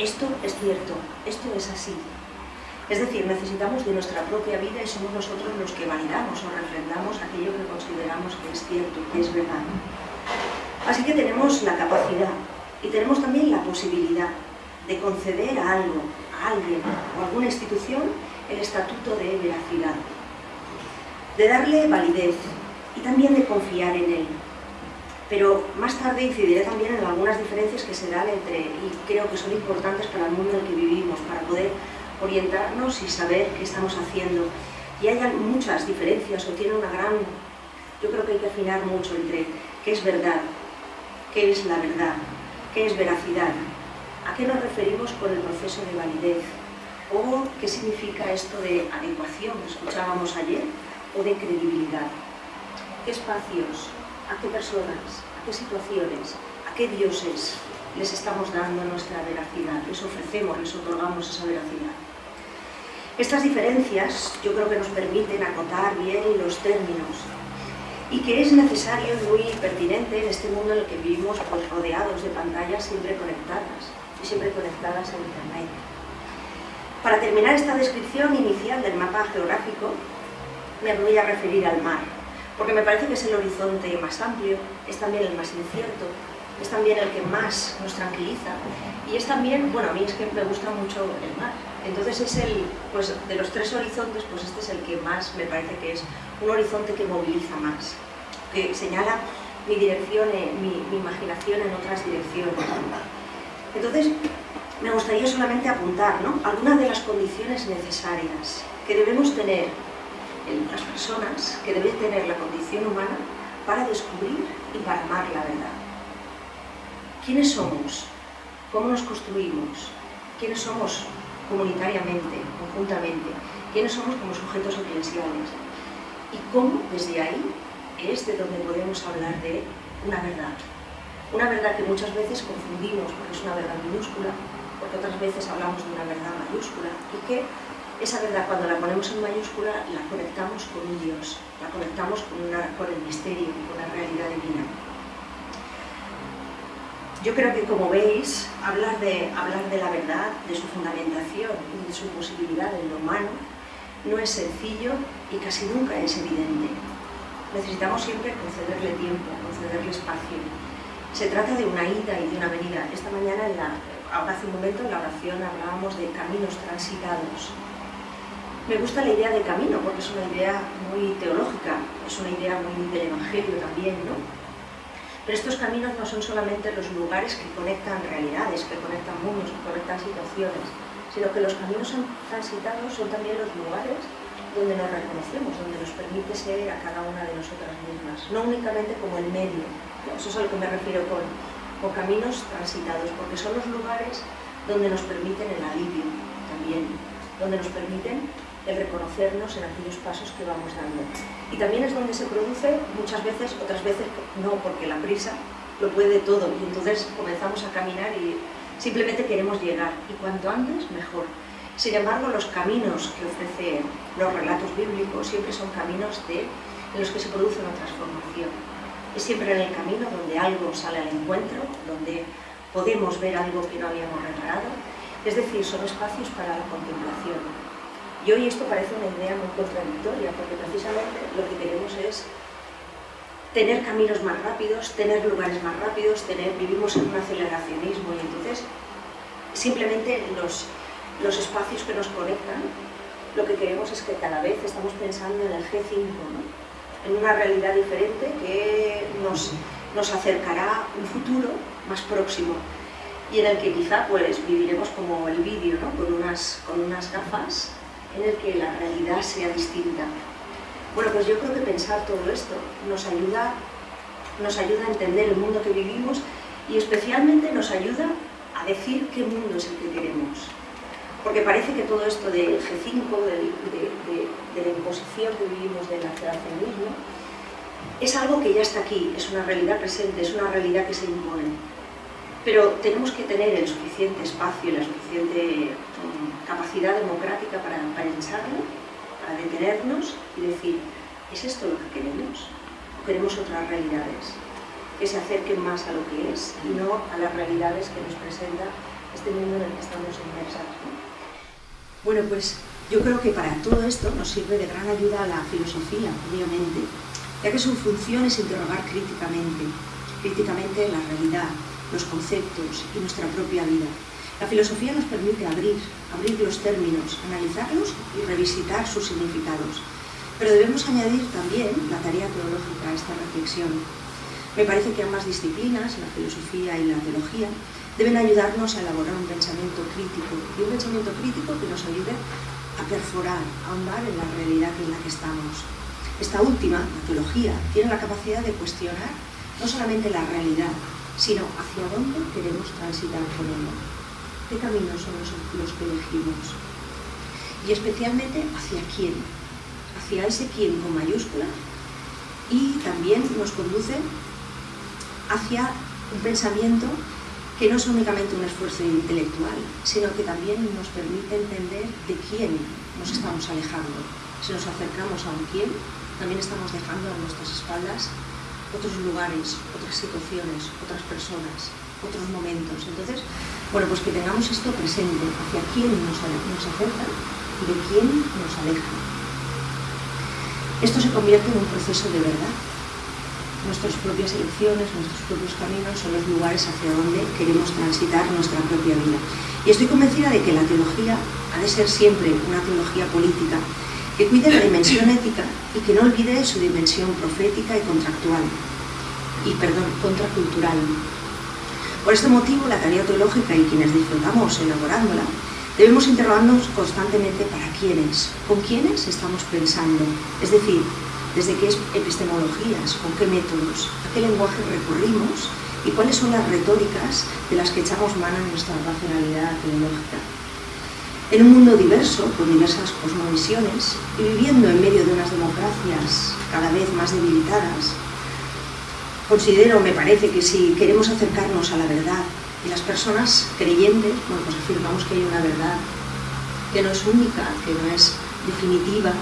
esto es cierto, esto es así. Es decir, necesitamos de nuestra propia vida y somos nosotros los que validamos o refrendamos aquello que consideramos que es cierto, que es verdad. Así que tenemos la capacidad y tenemos también la posibilidad de conceder a algo, a alguien o a alguna institución el estatuto de veracidad, de darle validez y también de confiar en él. Pero más tarde incidiré también en algunas diferencias que se dan entre, y creo que son importantes para el mundo en el que vivimos, para poder orientarnos y saber qué estamos haciendo. Y hay muchas diferencias o tiene una gran... Yo creo que hay que afinar mucho entre qué es verdad, qué es la verdad, qué es veracidad, a qué nos referimos con el proceso de validez, o qué significa esto de adecuación, que escuchábamos ayer, o de credibilidad. ¿Qué espacios, a qué personas, a qué situaciones, a qué dioses les estamos dando nuestra veracidad, les ofrecemos, les otorgamos esa veracidad? Estas diferencias yo creo que nos permiten acotar bien los términos y que es necesario y muy pertinente en este mundo en el que vivimos pues, rodeados de pantallas siempre conectadas y siempre conectadas a Internet. Para terminar esta descripción inicial del mapa geográfico, me voy a referir al mar, porque me parece que es el horizonte más amplio, es también el más incierto, es también el que más nos tranquiliza y es también, bueno, a mí es que me gusta mucho el mar, entonces es el, pues de los tres horizontes, pues este es el que más me parece que es un horizonte que moviliza más, que señala mi dirección, eh, mi, mi imaginación en otras direcciones. Entonces, me gustaría solamente apuntar ¿no? algunas de las condiciones necesarias que debemos tener en las personas, que debe tener la condición humana para descubrir y para amar la verdad. ¿Quiénes somos? ¿Cómo nos construimos? ¿Quiénes somos comunitariamente, conjuntamente, quiénes somos como sujetos eclesiales y cómo desde ahí es de donde podemos hablar de una verdad. Una verdad que muchas veces confundimos porque es una verdad minúscula, porque otras veces hablamos de una verdad mayúscula y que esa verdad cuando la ponemos en mayúscula la conectamos con un Dios, la conectamos con, con el misterio, con la realidad divina. Yo creo que, como veis, hablar de, hablar de la verdad, de su fundamentación y de su posibilidad en lo humano no es sencillo y casi nunca es evidente. Necesitamos siempre concederle tiempo, concederle espacio. Se trata de una ida y de una venida. Esta mañana, en la, hace un momento, en la oración hablábamos de caminos transitados. Me gusta la idea de camino porque es una idea muy teológica, es una idea muy del Evangelio también, ¿no? Pero estos caminos no son solamente los lugares que conectan realidades, que conectan mundos, que conectan situaciones, sino que los caminos transitados son también los lugares donde nos reconocemos, donde nos permite ser a cada una de nosotras mismas, no únicamente como el medio, eso es a lo que me refiero con, caminos transitados, porque son los lugares donde nos permiten el alivio también, donde nos permiten el reconocernos en aquellos pasos que vamos dando. Y también es donde se produce muchas veces, otras veces no, porque la prisa lo puede todo y entonces comenzamos a caminar y simplemente queremos llegar y cuanto antes mejor. Sin embargo, los caminos que ofrecen los relatos bíblicos siempre son caminos de, en los que se produce una transformación. Es siempre en el camino donde algo sale al encuentro, donde podemos ver algo que no habíamos reparado, es decir, son espacios para la contemplación, y hoy esto parece una idea muy contradictoria, porque precisamente lo que queremos es tener caminos más rápidos, tener lugares más rápidos, vivimos en un aceleracionismo y entonces simplemente los, los espacios que nos conectan, lo que queremos es que cada vez estamos pensando en el G5, en una realidad diferente que nos, nos acercará un futuro más próximo y en el que quizá pues viviremos como el vídeo, ¿no? con, unas, con unas gafas en el que la realidad sea distinta. Bueno, pues yo creo que pensar todo esto nos ayuda, nos ayuda a entender el mundo que vivimos y especialmente nos ayuda a decir qué mundo es el que queremos. Porque parece que todo esto del G5, de, la imposición que vivimos del aceleracionismo, es algo que ya está aquí, es una realidad presente, es una realidad que se impone. Pero tenemos que tener el suficiente espacio y la suficiente mm, capacidad democrática para pensarlo, para detenernos y decir, ¿es esto lo que queremos? ¿O queremos otras realidades que se acerquen más a lo que es y no a las realidades que nos presenta este mundo en el que estamos inmersas. Bueno, pues yo creo que para todo esto nos sirve de gran ayuda la filosofía, obviamente, ya que su función es interrogar críticamente, críticamente la realidad, los conceptos y nuestra propia vida. La filosofía nos permite abrir, abrir los términos, analizarlos y revisitar sus significados. Pero debemos añadir también la tarea teológica a esta reflexión. Me parece que ambas disciplinas, la filosofía y la teología, deben ayudarnos a elaborar un pensamiento crítico y un pensamiento crítico que nos ayude a perforar, a ahondar en la realidad en la que estamos. Esta última, la teología, tiene la capacidad de cuestionar no solamente la realidad, sino hacia dónde queremos transitar con ella. ¿Qué caminos son los, que elegimos? Y especialmente hacia quién, hacia ese quién con mayúscula y también nos conduce hacia un pensamiento que no es únicamente un esfuerzo intelectual, sino que también nos permite entender de quién nos estamos alejando. Si nos acercamos a un quién, también estamos dejando a nuestras espaldas otros lugares, otras situaciones, otras personas, otros momentos. Entonces, bueno, pues que tengamos esto presente, hacia quién nos, nos y de quién nos aleja. Esto se convierte en un proceso de verdad, nuestras propias elecciones, nuestros propios caminos son los lugares hacia donde queremos transitar nuestra propia vida. Y estoy convencida de que la teología ha de ser siempre una teología política que cuide la dimensión ética y que no olvide su dimensión profética y contractual, y perdón, contracultural. Por este motivo, la tarea teológica y quienes disfrutamos elaborándola, debemos interrogarnos constantemente para quiénes, con quiénes estamos pensando, es decir, desde qué epistemologías, con qué métodos, a qué lenguaje recurrimos y cuáles son las retóricas de las que echamos mano en nuestra racionalidad teológica. En un mundo diverso, con diversas cosmovisiones, y viviendo en medio de unas democracias cada vez más debilitadas, considero, me parece, que si queremos acercarnos a la verdad y las personas creyentes, bueno, pues afirmamos que hay una verdad que no es única, que no es definitiva,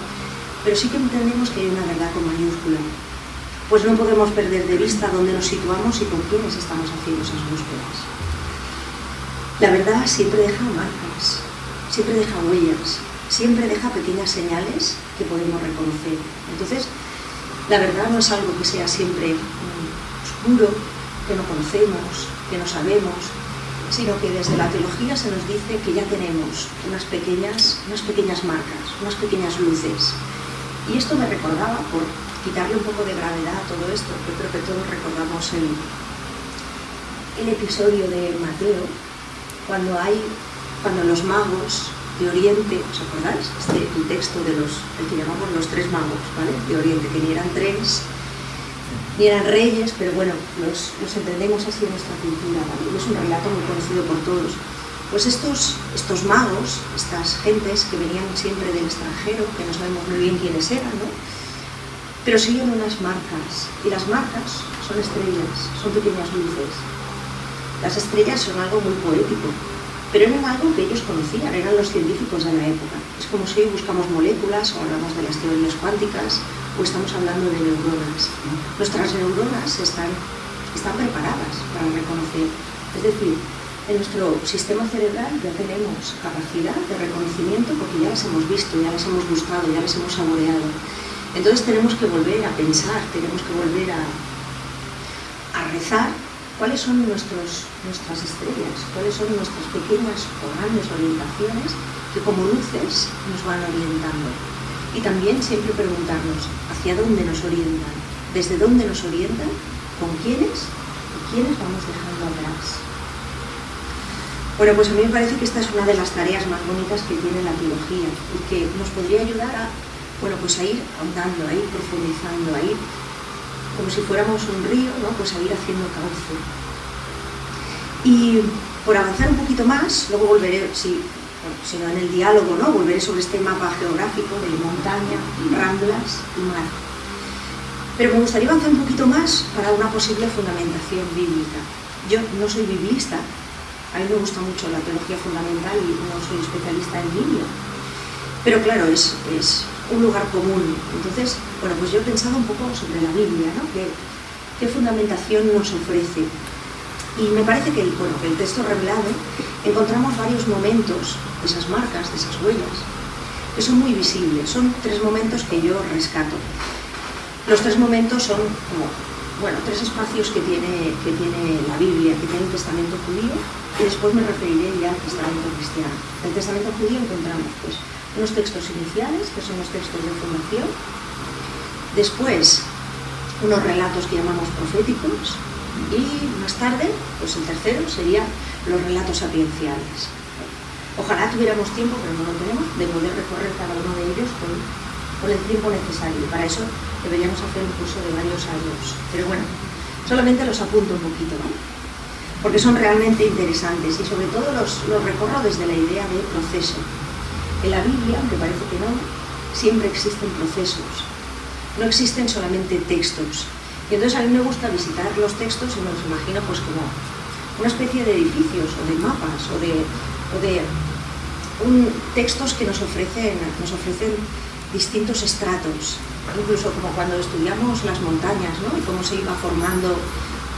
pero sí que entendemos que hay una verdad con mayúscula. Pues no podemos perder de vista dónde nos situamos y con quiénes estamos haciendo esas búsquedas. La verdad siempre deja marcas, siempre deja huellas, siempre deja pequeñas señales que podemos reconocer. Entonces, la verdad no es algo que sea siempre oscuro, que no conocemos, que no sabemos, sino que desde la teología se nos dice que ya tenemos unas pequeñas, unas pequeñas marcas, unas pequeñas luces, y esto me recordaba, por quitarle un poco de gravedad a todo esto, que creo que todos recordamos el, el episodio de Mateo, cuando hay, cuando los magos de Oriente, ¿os acordáis? Este, el texto de los, el que llamamos los tres magos, ¿vale? De Oriente, que ni eran tres, ni eran reyes, pero bueno, los, los entendemos así en nuestra cultura, ¿vale? Y es un relato muy conocido por todos. Pues estos, estos magos, estas gentes que venían siempre del extranjero, que no sabemos muy bien quiénes eran, ¿no? pero siguen unas marcas, y las marcas son estrellas, son pequeñas luces. Las estrellas son algo muy poético, pero eran algo que ellos conocían, eran los científicos de la época. Es como si hoy buscamos moléculas o hablamos de las teorías cuánticas o estamos hablando de neuronas. Nuestras neuronas están, están preparadas para reconocer, es decir, en nuestro sistema cerebral ya tenemos capacidad de reconocimiento porque ya las hemos visto, ya las hemos gustado, ya las hemos saboreado. Entonces tenemos que volver a pensar, tenemos que volver a, a rezar cuáles son nuestros, nuestras estrellas, cuáles son nuestras pequeñas o grandes orientaciones que como luces nos van orientando. Y también siempre preguntarnos hacia dónde nos orientan, desde dónde nos orientan, con quiénes y quiénes vamos dejando atrás. Bueno, pues a mí me parece que esta es una de las tareas más bonitas que tiene la teología y que nos podría ayudar a, bueno, pues a ir ahondando, a ir profundizando, a ir como si fuéramos un río, ¿no? pues a ir haciendo cauce. Y por avanzar un poquito más, luego volveré, si, no en el diálogo, ¿no? volveré sobre este mapa geográfico de montaña, ramblas y mar. Pero me gustaría avanzar un poquito más para una posible fundamentación bíblica. Yo no soy biblista, a mí me gusta mucho la teología fundamental y no soy especialista en Biblia. Pero claro, es, es un lugar común. Entonces, bueno, pues yo he pensado un poco sobre la Biblia, ¿no? ¿Qué, qué fundamentación nos ofrece? Y me parece que el, bueno, que el texto revelado encontramos varios momentos esas marcas, de esas huellas, que son muy visibles. Son tres momentos que yo rescato. Los tres momentos son como, bueno, tres espacios que tiene, que tiene la Biblia, que tiene el Testamento judío, y después me referiré ya al Testamento cristiano. El Testamento judío encontramos pues, unos textos iniciales, que son los textos de fundación, después unos relatos que llamamos proféticos, y más tarde, pues el tercero sería los relatos sapienciales. Ojalá tuviéramos tiempo, pero no lo tenemos, de poder recorrer cada uno de ellos con, el tiempo necesario. Para eso deberíamos hacer un curso de varios años. Pero bueno, solamente los apunto un poquito, ¿no? Porque son realmente interesantes y sobre todo los, los recorro desde la idea de proceso. En la Biblia, aunque parece que no, siempre existen procesos. No existen solamente textos, y entonces a mí me gusta visitar los textos y me los imagino pues como una especie de edificios o de mapas o de, de textos que nos ofrecen, nos ofrecen distintos estratos, incluso como cuando estudiamos las montañas ¿no? y cómo se iba formando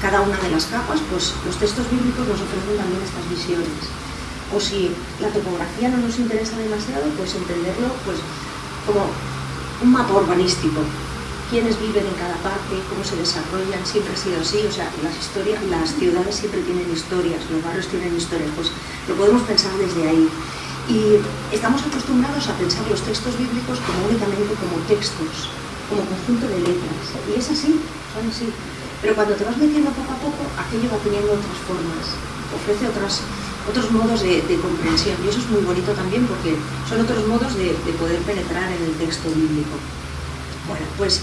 cada una de las capas, pues los textos bíblicos nos ofrecen también estas visiones. O si la topografía no nos interesa demasiado, pues entenderlo pues, como un mapa urbanístico, quiénes viven en cada parte, cómo se desarrollan, siempre ha sido así, o sea, las, historias, las ciudades siempre tienen historias, los barrios tienen historias, pues lo podemos pensar desde ahí. Y estamos acostumbrados a pensar los textos bíblicos como únicamente como textos, como conjunto de letras, y es así, son así. Pero cuando te vas metiendo poco a poco, aquello va teniendo otras formas, ofrece otras, otros modos de, comprensión, y eso es muy bonito también porque son otros modos de, de poder penetrar en el texto bíblico. Bueno, pues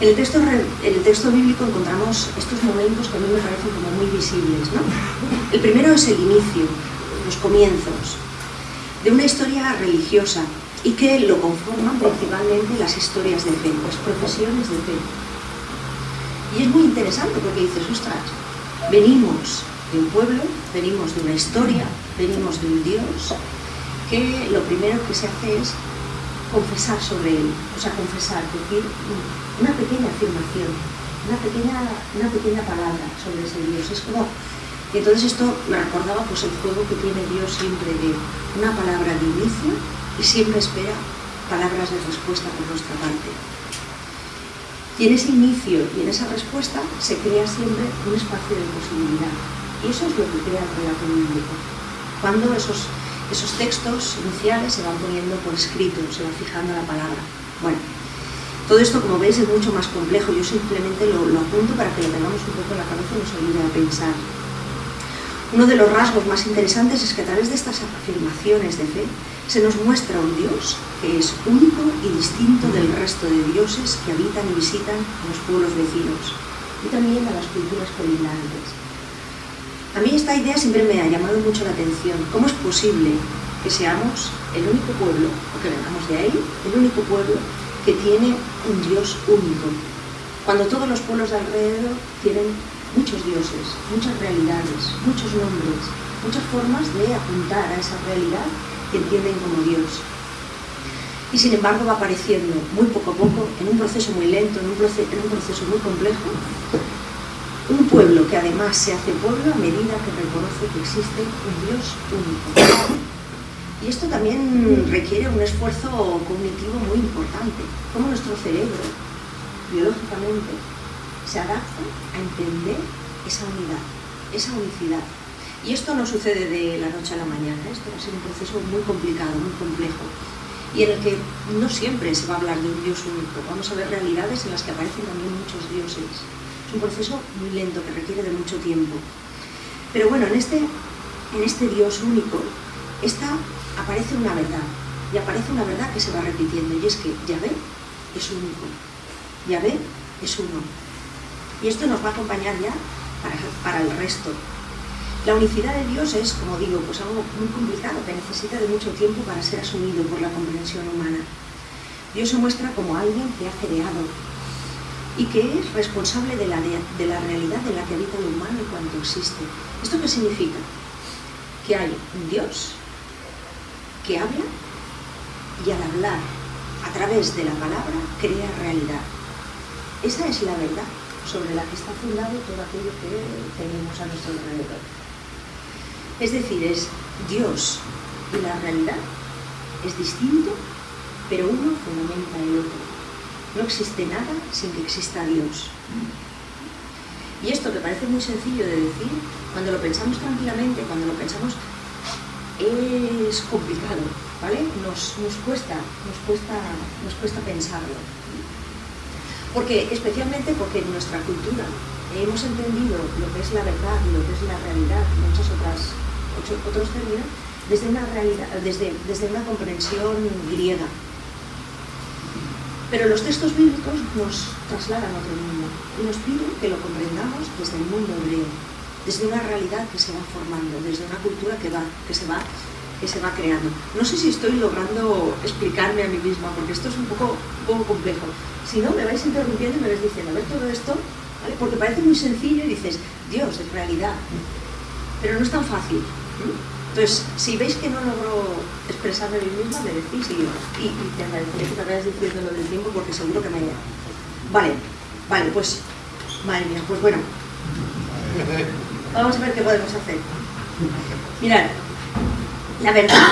en el texto, el texto bíblico encontramos estos momentos que a mí me parecen como muy visibles. ¿no? El primero es el inicio, los comienzos, de una historia religiosa y que lo conforman principalmente las historias de fe, las profesiones de fe. Y es muy interesante porque dices, ostras, venimos de un pueblo, venimos de una historia, venimos de un Dios, que lo primero que se hace es confesar sobre él, o sea, confesar, decir una pequeña afirmación, una pequeña, una pequeña palabra sobre ese Dios. Es como, y entonces esto me recordaba pues el juego que tiene Dios siempre de una palabra de inicio y siempre espera palabras de respuesta por nuestra parte. Y en ese inicio y en esa respuesta se crea siempre un espacio de posibilidad. Y eso es lo que crea el relato bíblico. Cuando esos esos textos iniciales se van poniendo por escrito, se va fijando la palabra. Bueno, todo esto, como veis, es mucho más complejo. Yo simplemente lo, apunto para que lo tengamos un poco en la cabeza y nos ayude a pensar. Uno de los rasgos más interesantes es que a través de estas afirmaciones de fe se nos muestra un Dios que es único y distinto del resto de dioses que habitan y visitan los pueblos vecinos y también a las culturas colindantes. A mí esta idea siempre me ha llamado mucho la atención. ¿Cómo es posible que seamos el único pueblo, o que vengamos de ahí, el único pueblo que tiene un Dios único? Cuando todos los pueblos de alrededor tienen muchos dioses, muchas realidades, muchos nombres, muchas formas de apuntar a esa realidad que entienden como Dios. Y sin embargo va apareciendo muy poco a poco, en un proceso muy lento, en un proceso muy complejo, un pueblo que además se hace pueblo a medida que reconoce que existe un Dios único. Y esto también requiere un esfuerzo cognitivo muy importante. Cómo nuestro cerebro, biológicamente, se adapta a entender esa unidad, esa unicidad. Y esto no sucede de la noche a la mañana, esto va a ser un proceso muy complicado, muy complejo, y en el que no siempre se va a hablar de un Dios único. Vamos a ver realidades en las que aparecen también muchos dioses, un proceso muy lento que requiere de mucho tiempo. Pero bueno, en este, en este Dios único esta, aparece una verdad, y aparece una verdad que se va repitiendo, y es que Yahvé es único, Yahvé es uno. Y esto nos va a acompañar ya para, para el resto. La unicidad de Dios es, como digo, pues algo muy complicado que necesita de mucho tiempo para ser asumido por la comprensión humana. Dios se muestra como alguien que ha creado, y que es responsable de la, de la realidad en la que habita el humano y cuanto existe. ¿Esto qué significa? Que hay un Dios que habla y al hablar a través de la palabra crea realidad. Esa es la verdad sobre la que está fundado todo aquello que tenemos a nuestro alrededor. Es decir, es Dios y la realidad es distinto, pero uno fundamenta el otro. No existe nada sin que exista Dios. Y esto que parece muy sencillo de decir, cuando lo pensamos tranquilamente, cuando lo pensamos, es complicado, ¿vale? Nos, cuesta, nos, cuesta, nos cuesta pensarlo. Porque, especialmente porque en nuestra cultura hemos entendido lo que es la verdad lo que es la realidad, muchos otras, otros términos, desde una, realidad, desde, desde una comprensión griega, pero los textos bíblicos nos trasladan a otro mundo y nos piden que lo comprendamos desde el mundo hebreo, desde una realidad que se va formando, desde una cultura que, se, va, que se va creando. No sé si estoy logrando explicarme a mí misma, porque esto es un poco, poco complejo. Si no, me vais interrumpiendo y me vais diciendo, a ver todo esto, porque parece muy sencillo y dices, Dios, es realidad. Pero no es tan fácil. Entonces, si veis que no logro expresarme a mí misma, me decís y, y, y te agradeceré que te vayas diciendo lo del tiempo porque seguro que me haya. Vale, vale, pues, madre mía, pues bueno. Vamos a ver qué podemos hacer. Mirad, la verdad,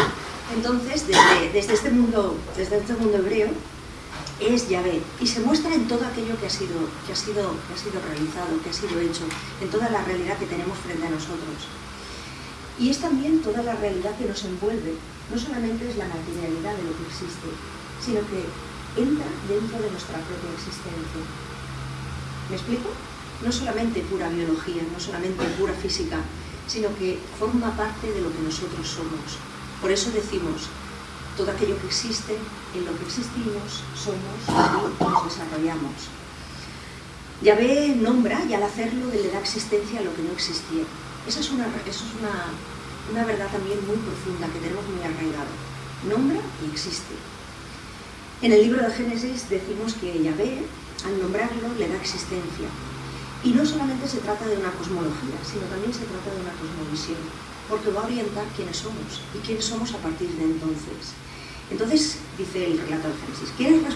entonces, desde, desde, este, mundo, desde este mundo hebreo, es Yahvé y se muestra en todo aquello que ha, sido, que, ha sido, que ha sido realizado, que ha sido hecho, en toda la realidad que tenemos frente a nosotros. Y es también toda la realidad que nos envuelve. No solamente es la materialidad de lo que existe, sino que entra dentro de nuestra propia existencia. ¿Me explico? No solamente pura biología, no solamente pura física, sino que forma parte de lo que nosotros somos. Por eso decimos, todo aquello que existe, en lo que existimos, somos y nos desarrollamos. Yahvé nombra y al hacerlo le da existencia a lo que no existía. Esa es una, eso es una, una verdad también muy profunda que tenemos muy arraigado. Nombra y existe. En el libro de Génesis decimos que Yahvé, al nombrarlo, le da existencia. Y no solamente se trata de una cosmología, sino también se trata de una cosmovisión, porque va a orientar quiénes somos y quiénes somos a partir de entonces. Entonces, dice el relato de Génesis, ¿quién es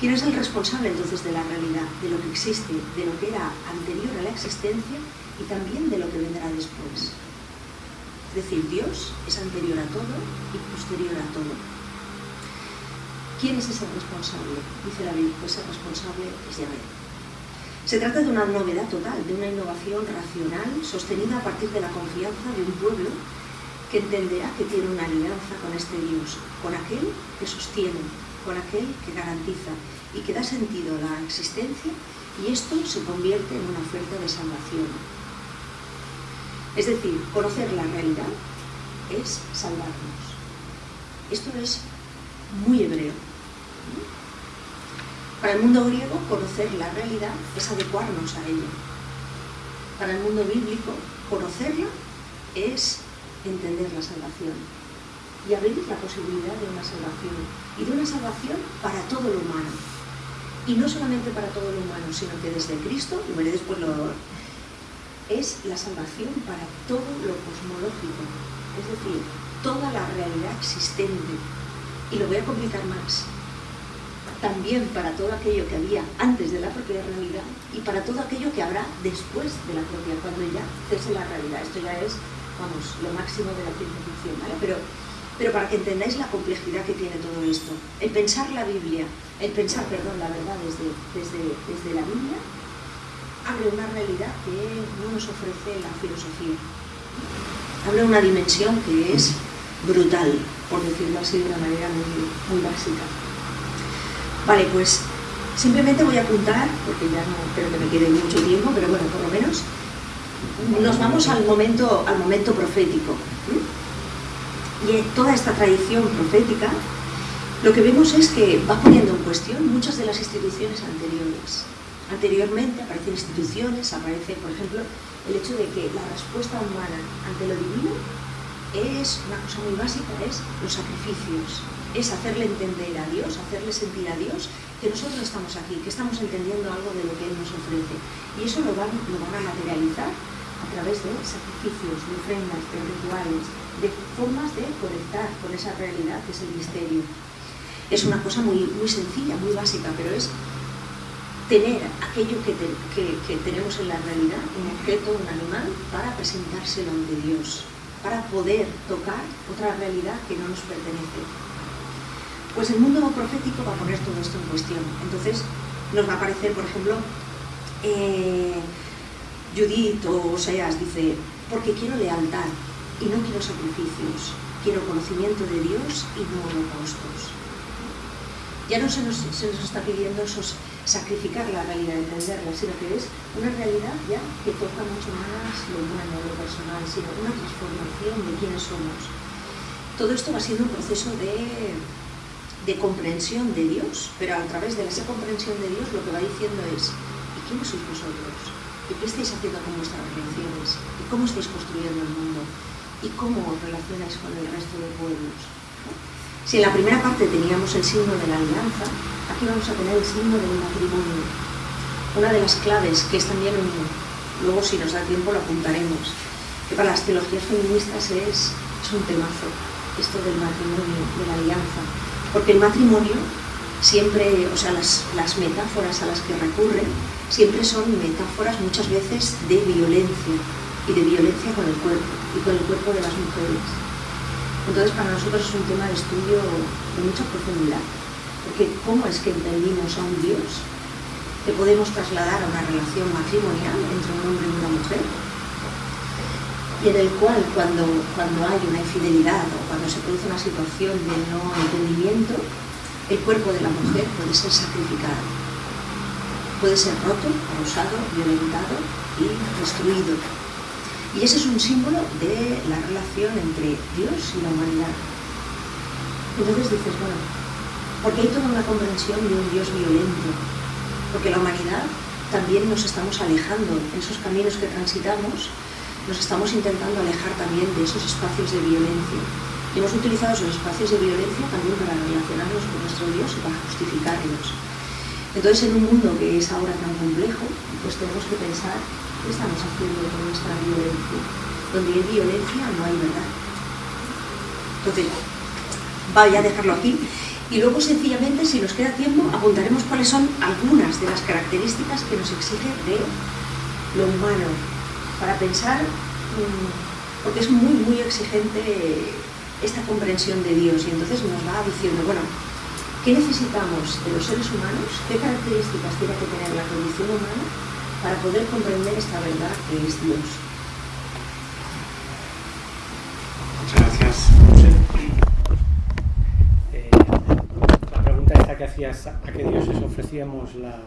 quién es el responsable entonces de la realidad, de lo que existe, de lo que era anterior a la existencia y también de lo que vendrá después. Es decir, Dios es anterior a todo y posterior a todo. ¿Quién es ese responsable? Dice la Biblia, pues el responsable es Yahvé. Se trata de una novedad total, de una innovación racional sostenida a partir de la confianza de un pueblo que entenderá que tiene una alianza con este Dios, con aquel que sostiene, con aquel que garantiza y que da sentido a la existencia y esto se convierte en una oferta de salvación, es decir, conocer la realidad es salvarnos. Esto es muy hebreo. Para el mundo griego, conocer la realidad es adecuarnos a ella. Para el mundo bíblico, conocerla es entender la salvación y abrir la posibilidad de una salvación y de una salvación para todo lo humano. Y no solamente para todo lo humano, sino que desde Cristo, y veré después lo, es la salvación para todo lo cosmológico, es decir, toda la realidad existente. Y lo voy a complicar más. También para todo aquello que había antes de la propia realidad y para todo aquello que habrá después de la propia, cuando ya cese la realidad. Esto ya es, vamos, lo máximo de la ciencia ficción, ¿vale? Pero, pero para que entendáis la complejidad que tiene todo esto, el pensar la Biblia, el pensar, perdón, la verdad desde, desde, desde la Biblia, abre una realidad que no nos ofrece la filosofía. Abre una dimensión que es brutal, por decirlo así de una manera muy, muy básica. Vale, pues simplemente voy a apuntar, porque ya no creo que me quede mucho tiempo, pero bueno, por lo menos nos vamos al momento, al momento profético. Y en toda esta tradición profética, lo que vemos es que va poniendo en cuestión muchas de las instituciones anteriores. Anteriormente aparecen instituciones, aparece, por ejemplo, el hecho de que la respuesta humana ante lo divino es una cosa muy básica, es los sacrificios, es hacerle entender a Dios, hacerle sentir a Dios que nosotros estamos aquí, que estamos entendiendo algo de lo que Él nos ofrece. Y eso lo van, lo van a materializar a través de sacrificios, de ofrendas, de rituales, de formas de conectar con esa realidad que es el misterio. Es una cosa muy, muy sencilla, muy básica, pero es tener aquello que, que, tenemos en la realidad, un objeto, un animal, para presentárselo ante Dios, para poder tocar otra realidad que no nos pertenece. Pues el mundo profético va a poner todo esto en cuestión. Entonces nos va a aparecer, por ejemplo, eh, Judith o Oseas dice, porque quiero lealtad y no quiero sacrificios, quiero conocimiento de Dios y no holocaustos. Ya no se nos, se nos está pidiendo esos sacrificar la realidad, entenderla, sino que es una realidad ya que toca mucho más lo humano, lo personal, sino una transformación de quiénes somos. Todo esto va siendo un proceso de, de comprensión de Dios, pero a través de esa comprensión de Dios lo que va diciendo es, ¿y quiénes sois vosotros? ¿Y qué estáis haciendo con vuestras relaciones? ¿Y cómo estáis construyendo el mundo? ¿Y cómo os relacionáis con el resto de pueblos? Si en la primera parte teníamos el signo de la alianza, aquí vamos a tener el signo del matrimonio. Una de las claves, que es también luego si nos da tiempo lo apuntaremos, que para las teologías feministas es, es un temazo, esto del matrimonio, de la alianza. Porque el matrimonio siempre, o sea, las, las metáforas a las que recurren, siempre son metáforas muchas veces de violencia, y de violencia con el cuerpo, y con el cuerpo de las mujeres. Entonces para nosotros es un tema de estudio de mucha profundidad, porque ¿cómo es que entendimos a un Dios que podemos trasladar a una relación matrimonial entre un hombre y una mujer? Y en el cual cuando, cuando hay una infidelidad o cuando se produce una situación de no entendimiento, el cuerpo de la mujer puede ser sacrificado, puede ser roto, abusado, violentado y destruido y ese es un símbolo de la relación entre Dios y la humanidad. Entonces dices, bueno, porque hay toda una comprensión de un Dios violento, porque la humanidad también nos estamos alejando en esos caminos que transitamos, nos estamos intentando alejar también de esos espacios de violencia. Y hemos utilizado esos espacios de violencia también para relacionarnos con nuestro Dios y para justificarnos. Entonces, en un mundo que es ahora tan complejo, pues tenemos que pensar ¿Qué estamos haciendo con nuestra violencia? Donde hay violencia no hay verdad. Entonces, vaya a dejarlo aquí. Y luego, sencillamente, si nos queda tiempo, apuntaremos cuáles son algunas de las características que nos exige de lo humano, para pensar, mm, porque es muy, muy exigente esta comprensión de Dios, y entonces nos va diciendo, bueno, ¿qué necesitamos de los seres humanos? ¿Qué características tiene que tener la condición humana para poder comprender esta verdad que es Dios. Muchas gracias. Eh, la pregunta esta que hacías, ¿a qué dioses ofrecíamos la,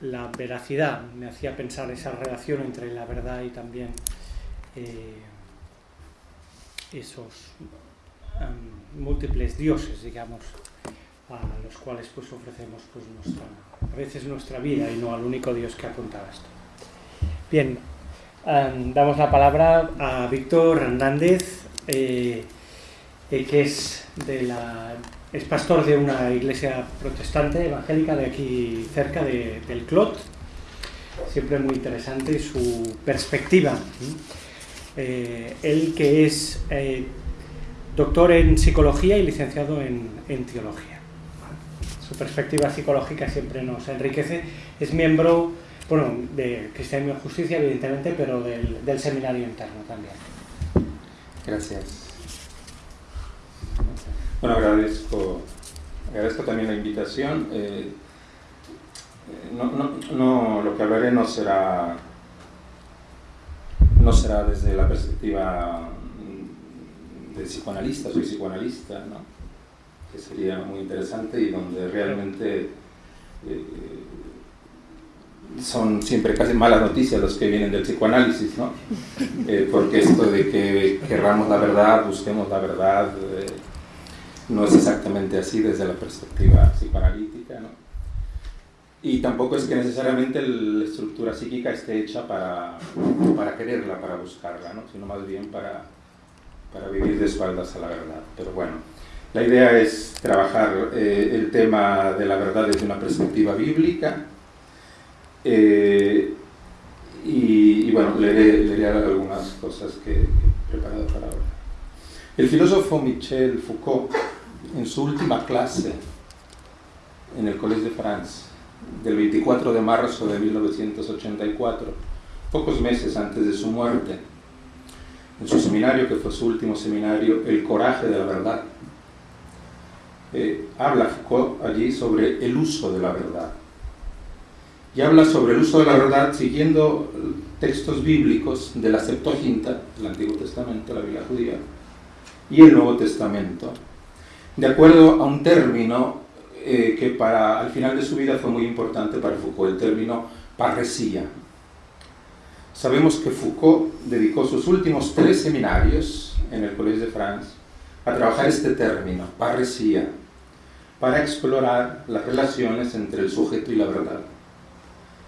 la veracidad? Me hacía pensar esa relación entre la verdad y también eh, esos múltiples dioses, digamos, a los cuales pues ofrecemos pues nuestra, a veces nuestra vida y no al único Dios que apuntado esto. Bien, um, damos la palabra a Víctor Hernández, eh, eh, que es, de la, es pastor de una iglesia protestante evangélica de aquí cerca de, del Clot. Siempre muy interesante su perspectiva. Eh, él que es doctor en psicología y licenciado en, en teología su perspectiva psicológica siempre nos enriquece. Es miembro, bueno, de Cristianismo y Justicia, evidentemente, pero del, seminario interno también. Gracias. Bueno, agradezco, agradezco también la invitación. Eh, no, no, no, lo que hablaré no será, no será desde la perspectiva de psicoanalista, soy psicoanalista, ¿no? Que sería muy interesante y donde realmente eh, son siempre casi malas noticias los que vienen del psicoanálisis, ¿no? Eh, porque esto de que querramos la verdad, busquemos la verdad, eh, no es exactamente así desde la perspectiva psicoanalítica, ¿no? Y tampoco es que necesariamente la estructura psíquica esté hecha para, para quererla, para buscarla, ¿no? sino más bien para, para vivir de espaldas a la verdad. Pero bueno, la idea es trabajar eh, el tema de la verdad desde una perspectiva bíblica eh, y, bueno, leeré, algunas cosas que, he preparado para ahora. El filósofo Michel Foucault, en su última clase en el Collège de France, del 24 de marzo de 1984, pocos meses antes de su muerte, en su seminario, que fue su último seminario, El coraje de la verdad. Eh, habla Foucault allí sobre el uso de la verdad. Y habla sobre el uso de la verdad siguiendo textos bíblicos de la Septuaginta, el Antiguo Testamento, la Biblia judía, y el Nuevo Testamento, de acuerdo a un término eh, que para al final de su vida fue muy importante para Foucault, el término parresía. Sabemos que Foucault dedicó sus últimos tres seminarios en el Collège de France a trabajar este término, parresía, para explorar las relaciones entre el sujeto y la verdad.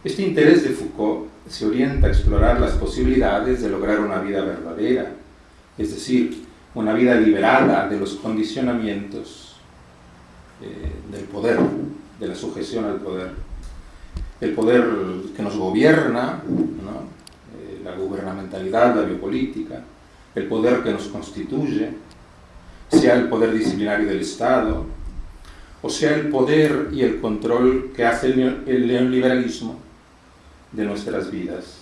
Este interés de Foucault se orienta a explorar las posibilidades de lograr una vida verdadera, es decir, una vida liberada de los condicionamientos eh, del poder, de la sujeción al poder. El poder que nos gobierna, eh, la gubernamentalidad, la biopolítica, el poder que nos constituye, sea el poder disciplinario del Estado, o sea el poder y el control que hace el neoliberalismo de nuestras vidas.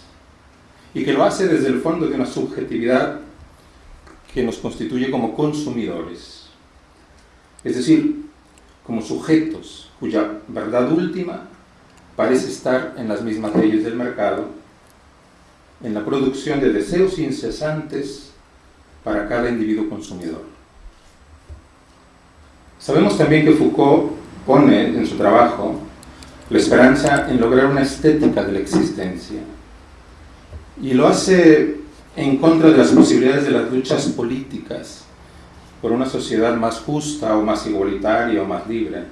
Y que lo hace desde el fondo de una subjetividad que nos constituye como consumidores. Es decir, como sujetos cuya verdad última parece estar en las mismas leyes del mercado, en la producción de deseos incesantes para cada individuo consumidor. Sabemos también que Foucault pone en su trabajo la esperanza en lograr una estética de la existencia. Y lo hace en contra de las posibilidades de las luchas políticas por una sociedad más justa o más igualitaria o más libre.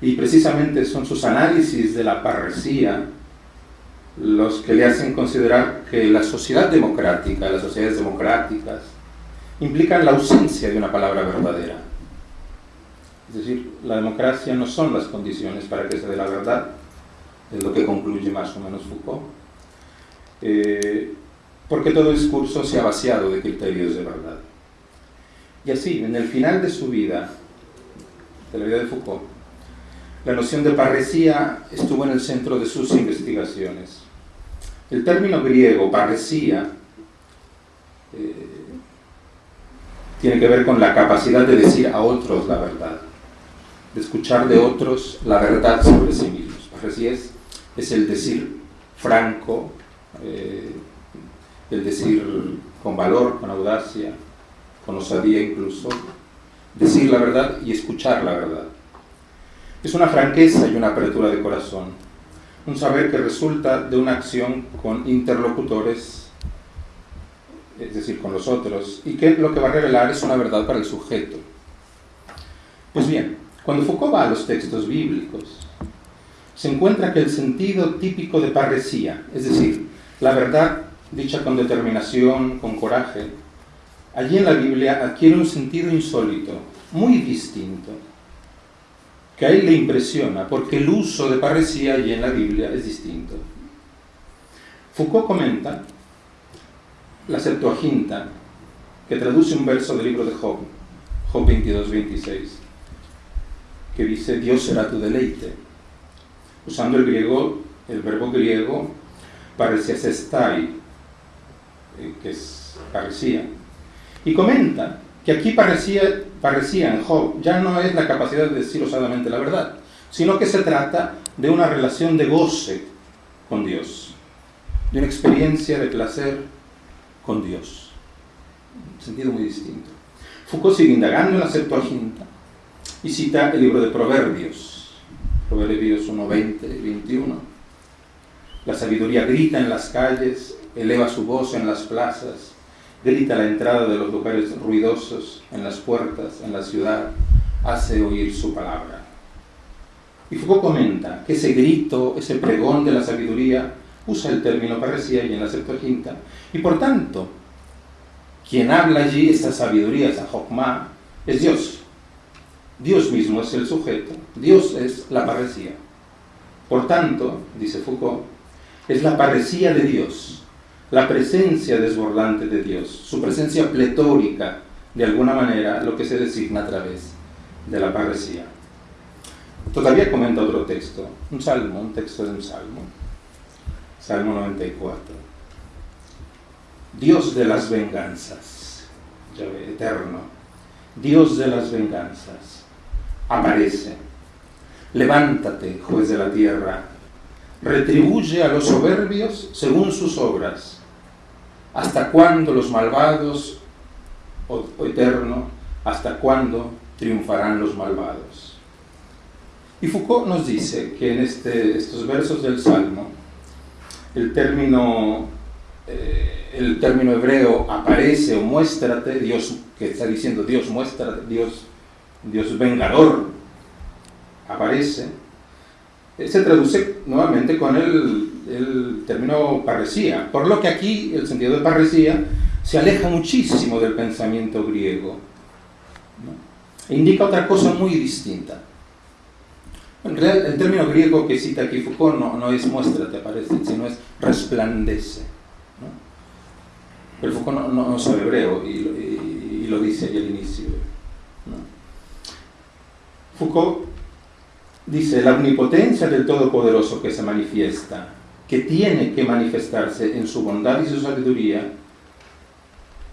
Y precisamente son sus análisis de la parresía los que le hacen considerar que la sociedad democrática, las sociedades democráticas, implican la ausencia de una palabra verdadera. Es decir, la democracia no son las condiciones para que se dé la verdad, es lo que concluye más o menos Foucault. Eh, porque todo discurso se ha vaciado de criterios de verdad. Y así, en el final de su vida, de la vida de Foucault, la noción de parresía estuvo en el centro de sus investigaciones. El término griego parresía eh, tiene que ver con la capacidad de decir a otros la verdad, de escuchar de otros la verdad sobre sí mismos. Parresía es, es el decir franco, eh, el decir con valor, con audacia, con osadía incluso, decir la verdad y escuchar la verdad. Es una franqueza y una apertura de corazón, un saber que resulta de una acción con interlocutores, es decir, con los otros, y que lo que va a revelar es una verdad para el sujeto. Pues bien, cuando Foucault va a los textos bíblicos, se encuentra que el sentido típico de parresía, es decir, la verdad dicha con determinación, con coraje, allí en la Biblia adquiere un sentido insólito, muy distinto, que a él le impresiona, porque el uso de parresía allí en la Biblia es distinto. Foucault comenta la Septuaginta, que traduce un verso del libro de Job, Job 22, 26, que dice, Dios será tu deleite. Usando el griego, el verbo griego, parecía estai, eh, que es parecía. Y comenta que aquí parecía, parecía en Job ya no es la capacidad de decir osadamente la verdad, sino que se trata de una relación de goce con Dios, de una experiencia de placer con Dios. Un sentido muy distinto. Foucault sigue indagando en la Septuaginta y cita el libro de Proverbios, Proverbios 1, 20 y 21. La sabiduría grita en las calles, eleva su voz en las plazas, grita la entrada de los lugares ruidosos, en las puertas, en la ciudad, hace oír su palabra. Y Foucault comenta que ese grito, ese pregón de la sabiduría, usa el término parecía y en la Septuaginta, y por tanto, quien habla allí, esa sabiduría, esa Jokma, es Dios. Dios mismo es el sujeto, Dios es la parecía. Por tanto, dice Foucault, es la parecía de Dios la presencia desbordante de Dios, su presencia pletórica, de alguna manera, lo que se designa a través de la parresía. Todavía comenta otro texto, un salmo, un texto de un salmo. Salmo 94. Dios de las venganzas, eterno, Dios de las venganzas, aparece. Levántate, juez de la tierra, retribuye a los soberbios según sus obras. ¿Hasta cuándo los malvados, oh eterno, hasta cuándo triunfarán los malvados? Y Foucault nos dice que en este, estos versos del Salmo, el término, eh, el término hebreo aparece o muéstrate, Dios, que está diciendo Dios muéstrate, Dios, Dios vengador, aparece, se traduce nuevamente con el, término parresía, por lo que aquí el sentido de parresía se aleja muchísimo del pensamiento griego. E indica otra cosa muy distinta. En el término griego que cita aquí Foucault no, es muestra, te parece, sino es resplandece. Pero Foucault no, sabe hebreo y, lo dice ahí al inicio. Foucault dice, la omnipotencia del Todopoderoso que se manifiesta, que tiene que manifestarse en su bondad y su sabiduría,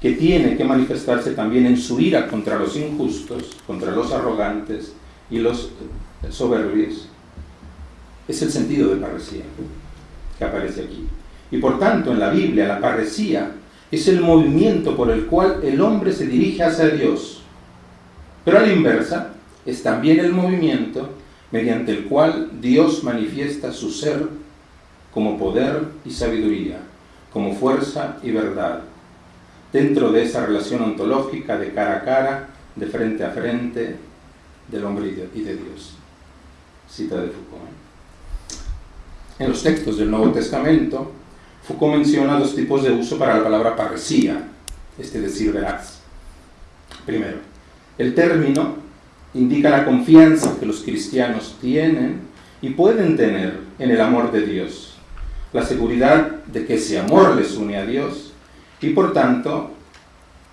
que tiene que manifestarse también en su ira contra los injustos, contra los arrogantes y los soberbios, es el sentido de parresía que aparece aquí. Y por tanto, en la Biblia, la parresía es el movimiento por el cual el hombre se dirige hacia Dios. Pero a la inversa, es también el movimiento mediante el cual Dios manifiesta su ser como poder y sabiduría, como fuerza y verdad, dentro de esa relación ontológica de cara a cara, de frente a frente, del hombre y de, Dios. Cita de Foucault. En los textos del Nuevo Testamento, Foucault menciona dos tipos de uso para la palabra parresía, este decir veraz. Primero, el término indica la confianza que los cristianos tienen y pueden tener en el amor de Dios, la seguridad de que ese amor les une a Dios y por tanto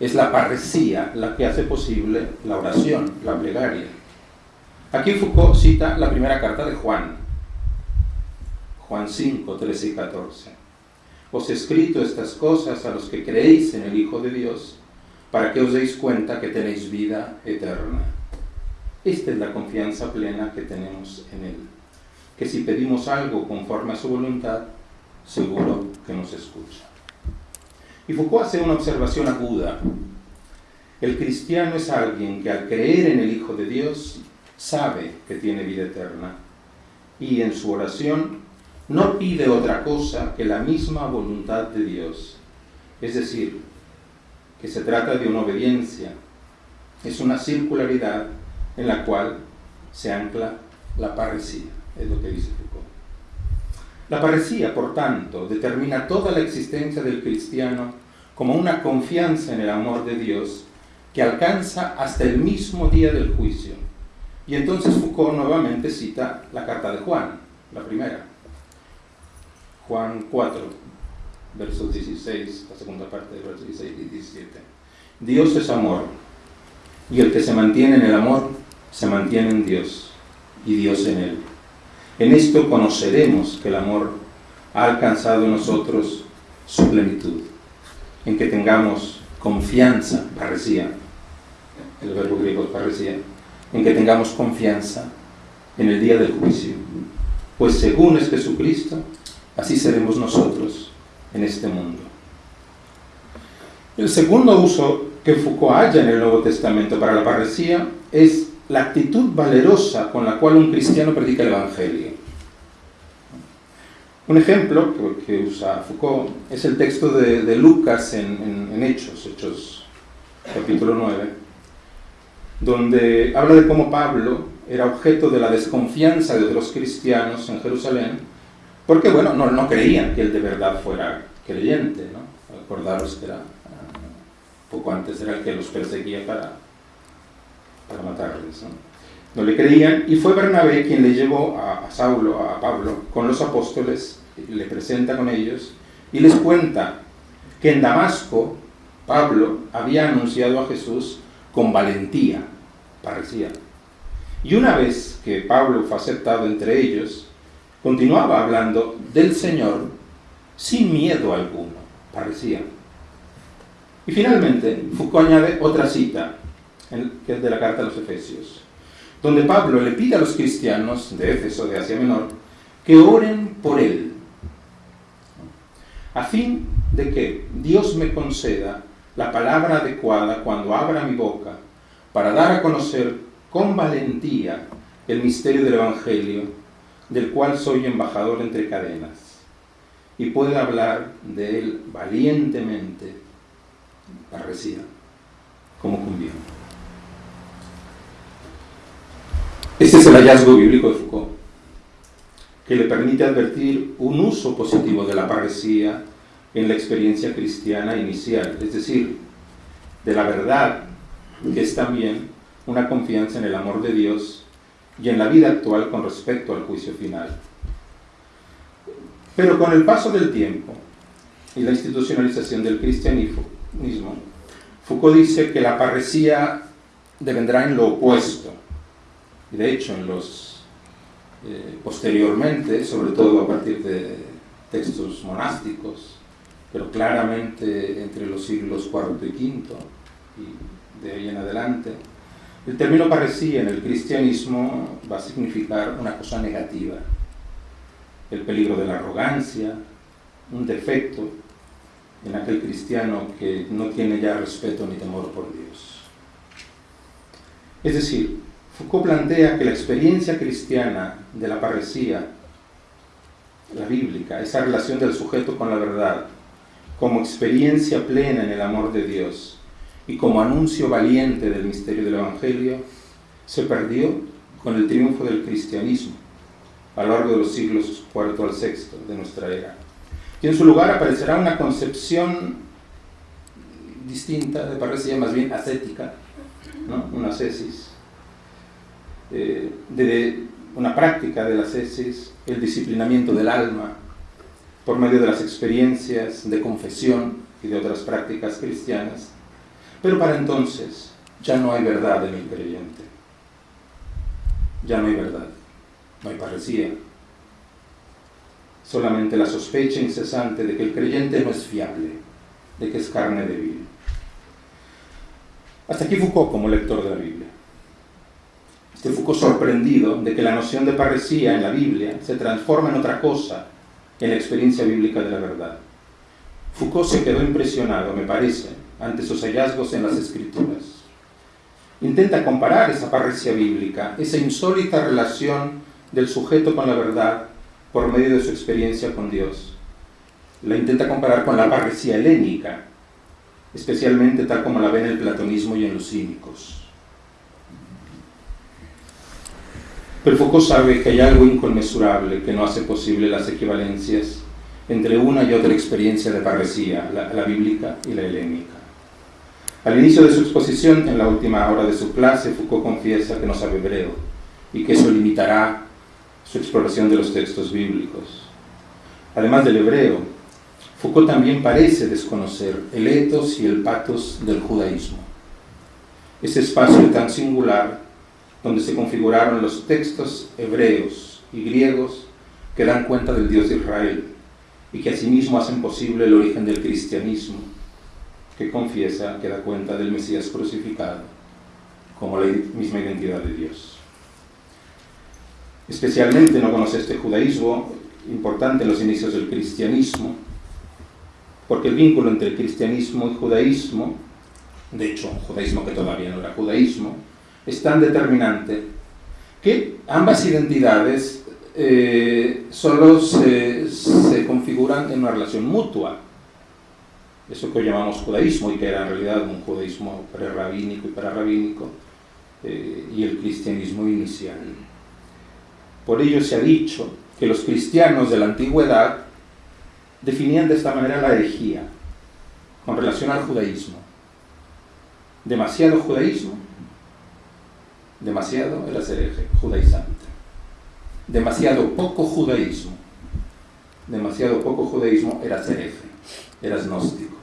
es la parresía la que hace posible la oración, la plegaria. Aquí Foucault cita la primera carta de Juan, Juan 5, 13 y 14. Os he escrito estas cosas a los que creéis en el Hijo de Dios, para que os deis cuenta que tenéis vida eterna. Esta es la confianza plena que tenemos en Él, que si pedimos algo conforme a su voluntad, seguro que nos escucha. Y Foucault hace una observación aguda. El cristiano es alguien que al creer en el Hijo de Dios sabe que tiene vida eterna y en su oración no pide otra cosa que la misma voluntad de Dios. Es decir, que se trata de una obediencia. Es una circularidad en la cual se ancla la parresía, es lo que dice Foucault. La parresía, por tanto, determina toda la existencia del cristiano como una confianza en el amor de Dios que alcanza hasta el mismo día del juicio y entonces Foucault nuevamente cita la carta de Juan, la primera. Juan 4, versos 16, la segunda parte de versos 16 y 17. Dios es amor, y el que se mantiene en el amor, se mantiene en Dios, y Dios en él. En esto conoceremos que el amor ha alcanzado en nosotros su plenitud, en que tengamos confianza, parresía, el verbo griego es parresía, en que tengamos confianza en el día del juicio. Pues según es Jesucristo, así seremos nosotros en este mundo. El segundo uso que Foucault halla en el Nuevo Testamento para la parresía es la actitud valerosa con la cual un cristiano predica el Evangelio. Un ejemplo que, usa Foucault es el texto de, Lucas en, Hechos, Hechos capítulo 9, donde habla de cómo Pablo era objeto de la desconfianza de otros cristianos en Jerusalén, porque, bueno, no, creían que él de verdad fuera creyente, ¿no? Acordaros que era, uh, poco antes era el que los perseguía para, para matarles, ¿no? No le creían, y fue Bernabé quien le llevó a, Saulo, a Pablo, con los apóstoles, le presenta con ellos, y les cuenta que en Damasco Pablo había anunciado a Jesús con valentía, parecía, Y una vez que Pablo fue aceptado entre ellos, continuaba hablando del Señor sin miedo alguno, parecía. Y finalmente, Foucault añade otra cita, que es de la carta a los Efesios, donde Pablo le pide a los cristianos de Éfeso, de Asia Menor, que oren por él, a fin de que Dios me conceda la palabra adecuada cuando abra mi boca para dar a conocer con valentía el misterio del Evangelio, del cual soy embajador entre cadenas, y pueda hablar de él valientemente, parecía, como conviene. Este es el hallazgo bíblico de Foucault, que le permite advertir un uso positivo de la parresía en la experiencia cristiana inicial, es decir, de la verdad, que es también una confianza en el amor de Dios y en la vida actual con respecto al juicio final. Pero con el paso del tiempo y la institucionalización del cristianismo, Foucault dice que la parresía devendrá en lo opuesto, de hecho, en los, eh, posteriormente, sobre todo a partir de textos monásticos, pero claramente entre los siglos IV y V y de ahí en adelante, el término parecía en el cristianismo va a significar una cosa negativa, el peligro de la arrogancia, un defecto en aquel cristiano que no tiene ya respeto ni temor por Dios. Es decir, Foucault plantea que la experiencia cristiana de la parresía, la bíblica, esa relación del sujeto con la verdad, como experiencia plena en el amor de Dios y como anuncio valiente del misterio del Evangelio, se perdió con el triunfo del cristianismo a lo largo de los siglos IV al VI de nuestra era. Y en su lugar aparecerá una concepción distinta de parresía, más bien ascética, ¿no? una ascesis, eh, de una práctica de la cesis, el disciplinamiento del alma, por medio de las experiencias de confesión y de otras prácticas cristianas. Pero para entonces ya no hay verdad en el creyente. Ya no hay verdad, no hay parecía. Solamente la sospecha incesante de que el creyente no es fiable, de que es carne débil. Hasta aquí Foucault como lector de la Biblia. Este Foucault sorprendido de que la noción de parresía en la Biblia se transforma en otra cosa en la experiencia bíblica de la verdad. Foucault se quedó impresionado, me parece, ante sus hallazgos en las escrituras. Intenta comparar esa parresía bíblica, esa insólita relación del sujeto con la verdad por medio de su experiencia con Dios. La intenta comparar con la parresía helénica, especialmente tal como la ve en el platonismo y en los cínicos. Pero Foucault sabe que hay algo inconmensurable que no hace posible las equivalencias entre una y otra experiencia de parresía, la, bíblica y la helénica. Al inicio de su exposición, en la última hora de su clase, Foucault confiesa que no sabe hebreo y que eso limitará su exploración de los textos bíblicos. Además del hebreo, Foucault también parece desconocer el etos y el patos del judaísmo. Ese espacio tan singular donde se configuraron los textos hebreos y griegos que dan cuenta del Dios de Israel y que asimismo hacen posible el origen del cristianismo, que confiesa que da cuenta del Mesías crucificado como la misma identidad de Dios. Especialmente no conoce este judaísmo importante en los inicios del cristianismo, porque el vínculo entre el cristianismo y judaísmo, de hecho un judaísmo que todavía no era judaísmo, es tan determinante que ambas identidades eh, solo se, configuran en una relación mutua. Eso que hoy llamamos judaísmo y que era en realidad un judaísmo prerrabínico y pararrabínico eh, y el cristianismo inicial. Por ello se ha dicho que los cristianos de la antigüedad definían de esta manera la herejía con relación al judaísmo. Demasiado judaísmo Demasiado era ser judaizante. Demasiado poco judaísmo. Demasiado poco judaísmo era ser era gnóstico.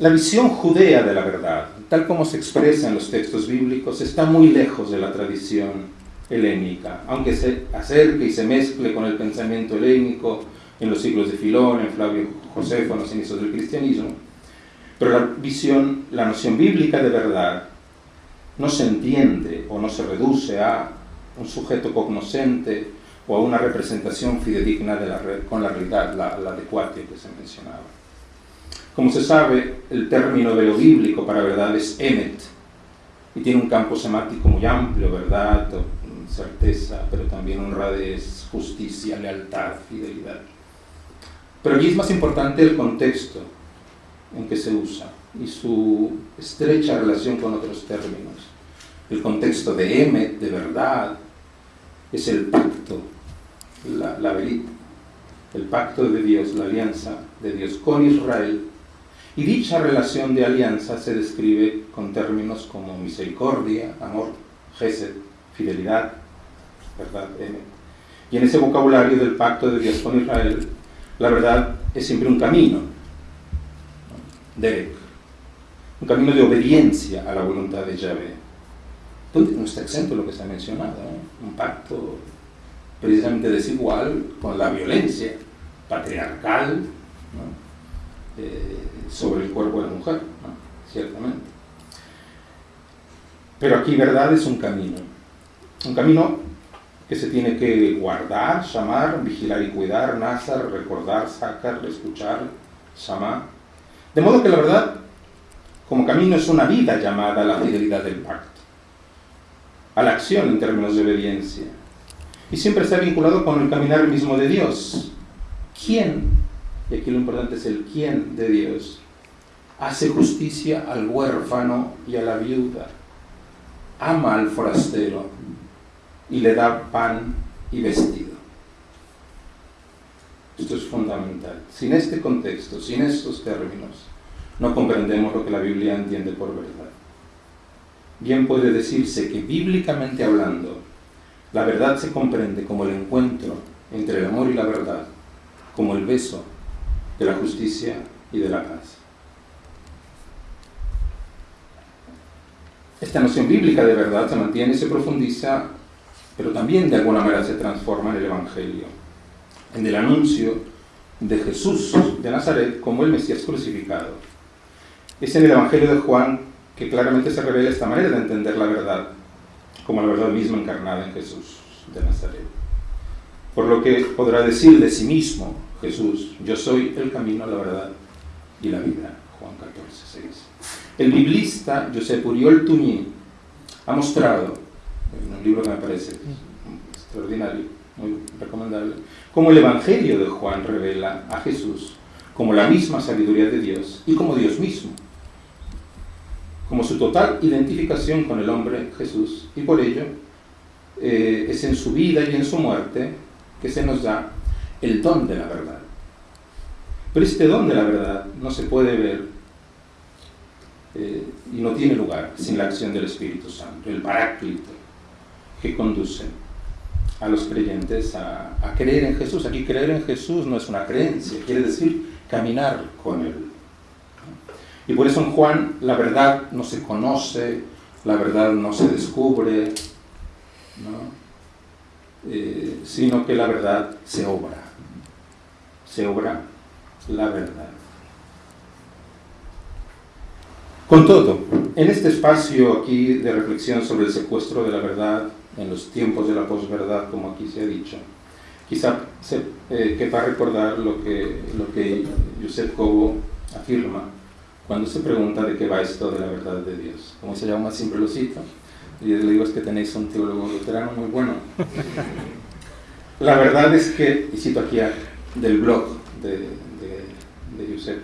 La visión judea de la verdad, tal como se expresa en los textos bíblicos, está muy lejos de la tradición helénica, aunque se acerque y se mezcle con el pensamiento helénico en los siglos de Filón, en Flavio Josefo, en los inicios del cristianismo. Pero la visión, la noción bíblica de verdad no se entiende o no se reduce a un sujeto cognoscente o a una representación fidedigna de la, con la realidad, la, la que se mencionaba. Como se sabe, el término de lo bíblico para verdad es emet, y tiene un campo semático muy amplio, verdad, certeza, pero también honradez, justicia, lealtad, fidelidad. Pero aquí es más importante el contexto en que se usa y su estrecha relación con otros términos. El contexto de emet, de verdad, es el pacto, la, la el pacto de Dios, la alianza de Dios con Israel. Y dicha relación de alianza se describe con términos como misericordia, amor, gesed, fidelidad, ¿verdad? Y en ese vocabulario del pacto de Dios con Israel, la verdad es siempre un camino, Derek, un camino de obediencia a la voluntad de Yahvé. No está exento lo que se ha mencionado, un pacto precisamente desigual con la violencia patriarcal eh, sobre el cuerpo de la mujer, ciertamente. Pero aquí verdad es un camino, un camino que se tiene que guardar, llamar, vigilar y cuidar, nazar, recordar, sacar, escuchar, llamar. De modo que la verdad, como camino, es una vida llamada a la fidelidad del pacto, a la acción en términos de obediencia. Y siempre está vinculado con el caminar mismo de Dios. ¿Quién, y aquí lo importante es el quién de Dios, hace justicia al huérfano y a la viuda, ama al forastero, y le da pan y vestido. Esto es fundamental. Sin este contexto, sin estos términos, no comprendemos lo que la Biblia entiende por verdad. Bien puede decirse que bíblicamente hablando, la verdad se comprende como el encuentro entre el amor y la verdad, como el beso de la justicia y de la paz. Esta noción bíblica de verdad se mantiene se profundiza pero también de alguna manera se transforma en el Evangelio, en el anuncio de Jesús de Nazaret como el Mesías crucificado. Es en el Evangelio de Juan que claramente se revela esta manera de entender la verdad, como la verdad misma encarnada en Jesús de Nazaret. Por lo que podrá decir de sí mismo Jesús, yo soy el camino, la verdad y la vida. Juan 14, 6. El biblista José Puriol Tuñi ha mostrado un libro que me parece extraordinario, muy recomendable, como el Evangelio de Juan revela a Jesús como la misma sabiduría de Dios y como Dios mismo, como su total identificación con el hombre Jesús, y por ello eh, es en su vida y en su muerte que se nos da el don de la verdad. Pero este don de la verdad no se puede ver eh, y no tiene lugar sin la acción del Espíritu Santo, el paráclito, que conducen a los creyentes a, creer en Jesús. Aquí creer en Jesús no es una creencia, quiere decir caminar con Él. Y por eso en Juan la verdad no se conoce, la verdad no se descubre, eh, sino que la verdad se obra. Se obra la verdad. Con todo, en este espacio aquí de reflexión sobre el secuestro de la verdad, en los tiempos de la posverdad, como aquí se ha dicho. Quizá se, eh, quepa recordar lo que, lo que Josep Cobo afirma cuando se pregunta de qué va esto de la verdad de Dios. Como se llama, siempre lo cito, y le digo es que tenéis un teólogo luterano muy bueno. La verdad es que, y cito aquí del blog de, de, de Josep,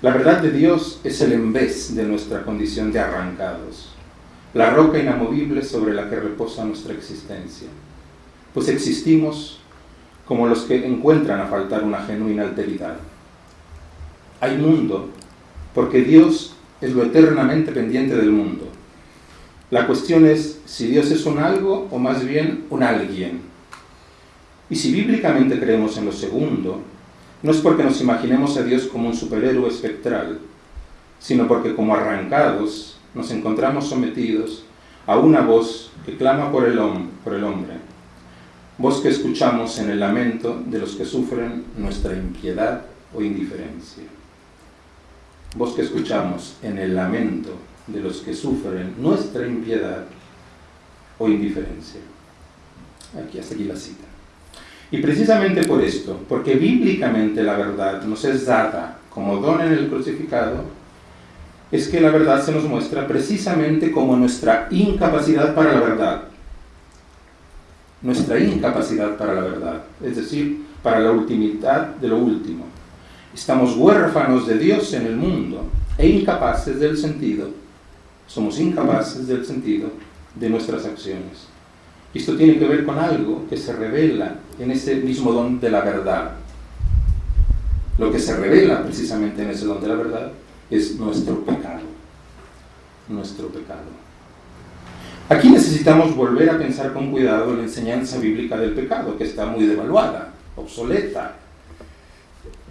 la verdad de Dios es el envés de nuestra condición de arrancados la roca inamovible sobre la que reposa nuestra existencia. Pues existimos como los que encuentran a faltar una genuina alteridad. Hay mundo porque Dios es lo eternamente pendiente del mundo. La cuestión es si Dios es un algo o más bien un alguien. Y si bíblicamente creemos en lo segundo, no es porque nos imaginemos a Dios como un superhéroe espectral, sino porque como arrancados nos encontramos sometidos a una voz que clama por el, por el hombre, voz que escuchamos en el lamento de los que sufren nuestra impiedad o indiferencia, voz que escuchamos en el lamento de los que sufren nuestra impiedad o indiferencia. Aquí, hasta aquí la cita. Y precisamente por esto, porque bíblicamente la verdad nos es dada como don en el crucificado, es que la verdad se nos muestra precisamente como nuestra incapacidad para la verdad. Nuestra incapacidad para la verdad, es decir, para la ultimidad de lo último. Estamos huérfanos de Dios en el mundo e incapaces del sentido. Somos incapaces del sentido de nuestras acciones. Esto tiene que ver con algo que se revela en ese mismo don de la verdad. Lo que se revela precisamente en ese don de la verdad es nuestro pecado. Nuestro pecado. Aquí necesitamos volver a pensar con cuidado la enseñanza bíblica del pecado, que está muy devaluada, obsoleta,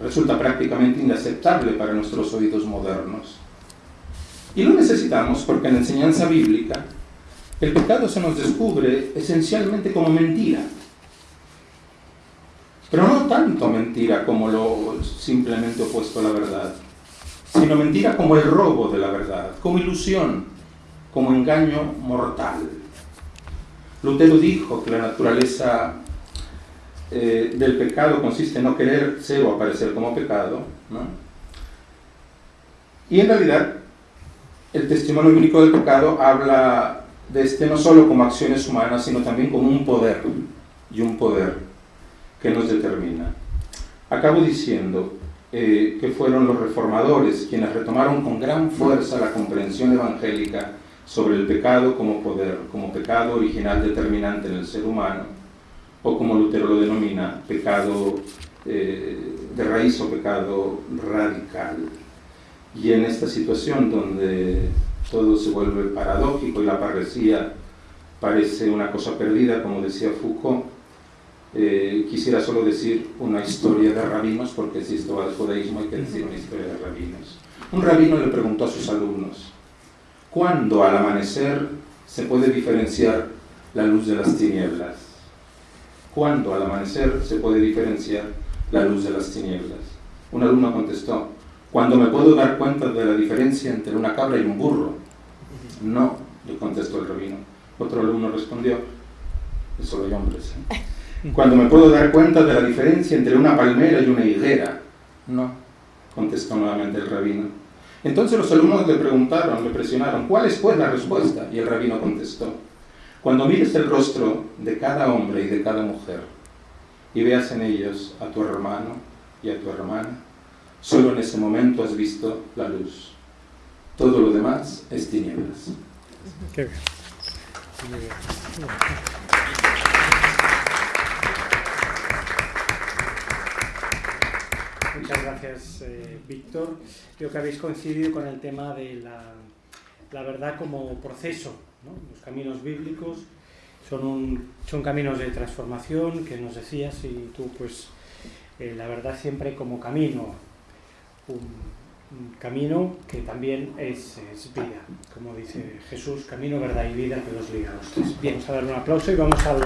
resulta prácticamente inaceptable para nuestros oídos modernos. Y lo necesitamos porque en la enseñanza bíblica el pecado se nos descubre esencialmente como mentira. Pero no tanto mentira como lo simplemente opuesto a la verdad, sino mentira como el robo de la verdad, como ilusión, como engaño mortal. Lutero dijo que la naturaleza eh, del pecado consiste en no querer ser o aparecer como pecado, y en realidad el testimonio bíblico del pecado habla de este no solo como acciones humanas, sino también como un poder, y un poder que nos determina. Acabo diciendo eh, que fueron los reformadores quienes retomaron con gran fuerza la comprensión evangélica sobre el pecado como poder, como pecado original determinante en el ser humano, o como Lutero lo denomina, pecado eh, de raíz o pecado radical. Y en esta situación donde todo se vuelve paradójico y la parresía parece una cosa perdida, como decía Foucault. Eh, quisiera solo decir una historia de rabinos, porque si esto va al judaísmo hay que decir una historia de rabinos. Un rabino le preguntó a sus alumnos, ¿cuándo al amanecer se puede diferenciar la luz de las tinieblas? ¿Cuándo al amanecer se puede diferenciar la luz de las tinieblas? Un alumno contestó, cuando me puedo dar cuenta de la diferencia entre una cabra y un burro. No, le contestó el rabino. Otro alumno respondió, solo hay hombres. ¿eh? Cuando me puedo dar cuenta de la diferencia entre una palmera y una higuera. No, contestó nuevamente el rabino. Entonces los alumnos le preguntaron, le presionaron, ¿cuál es pues la respuesta? Y el rabino contestó, cuando mires el rostro de cada hombre y de cada mujer y veas en ellos a tu hermano y a tu hermana, Solo en ese momento has visto la luz. Todo lo demás es tinieblas. Muchas gracias, eh, Víctor. Creo que habéis coincidido con el tema de la, la verdad como proceso. Los caminos bíblicos son, son caminos de transformación que nos decías y tú, pues, eh, la verdad siempre como camino un, camino que también es, vida, como dice Jesús, camino, verdad y vida que los liga. Bien, vamos a dar un aplauso y vamos al...